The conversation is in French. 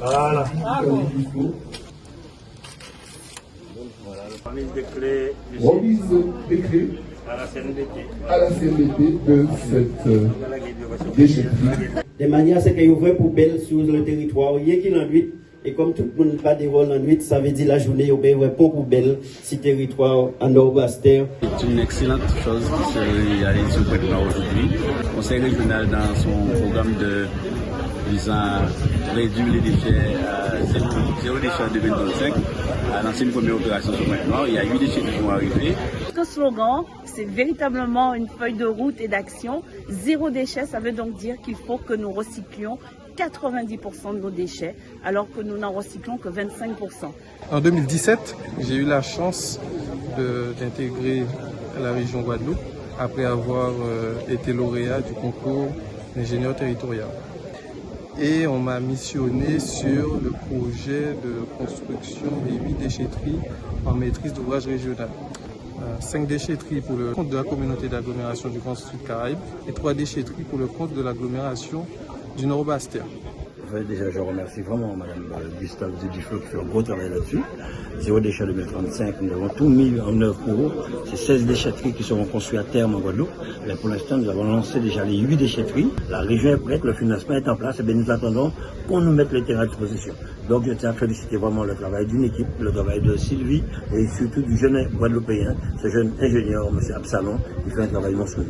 Voilà. Remise de clés Remise des clés à la CNDT. à la CNDT de cette déchetterie. De manière à ce qu'il y ait une vraie poubelle sur le territoire, il y a qui l'enduit? Et comme tout le monde n'a pas de rôle en ça veut dire la journée, il y a une bonne poubelle sur le territoire en Nord-Ouest. C'est une excellente chose qui se réalise au Pointe-Noire aujourd'hui. Le Conseil régional, dans son programme de visant à réduire les déchets à zéro, zéro déchet en 2025, a lancé une première opération sur Pointe-Noire. Il y a huit déchets qui vont arriver. Notre slogan, c'est véritablement une feuille de route et d'action. Zéro déchet, ça veut donc dire qu'il faut que nous recyclions 90% de nos déchets, alors que nous n'en recyclons que 25%. En 2017, j'ai eu la chance d'intégrer la région Guadeloupe après avoir euh, été lauréat du concours d'ingénieur territorial. Et on m'a missionné sur le projet de construction des huit déchetteries en maîtrise d'ouvrage régional. Euh, Cinq déchetteries pour le compte de la communauté d'agglomération du Grand Sud Caraïbe et trois déchetteries pour le compte de l'agglomération Déjà, je remercie vraiment Mme euh, Gustave Dudiflo qui fait un gros travail là-dessus. Zéro déchet 2035, nous avons tout mis en œuvre pour eux. C'est 16 déchetteries qui seront construites à terme en Guadeloupe. Mais pour l'instant, nous avons lancé déjà les 8 déchetteries. La région est prête, le financement est en place. Et bien, nous attendons qu'on nous mette les terrains à disposition. Donc, je tiens à féliciter vraiment le travail d'une équipe, le travail de Sylvie et surtout du jeune Guadeloupéen, ce jeune ingénieur, M. Absalon, qui fait un travail monstrueux.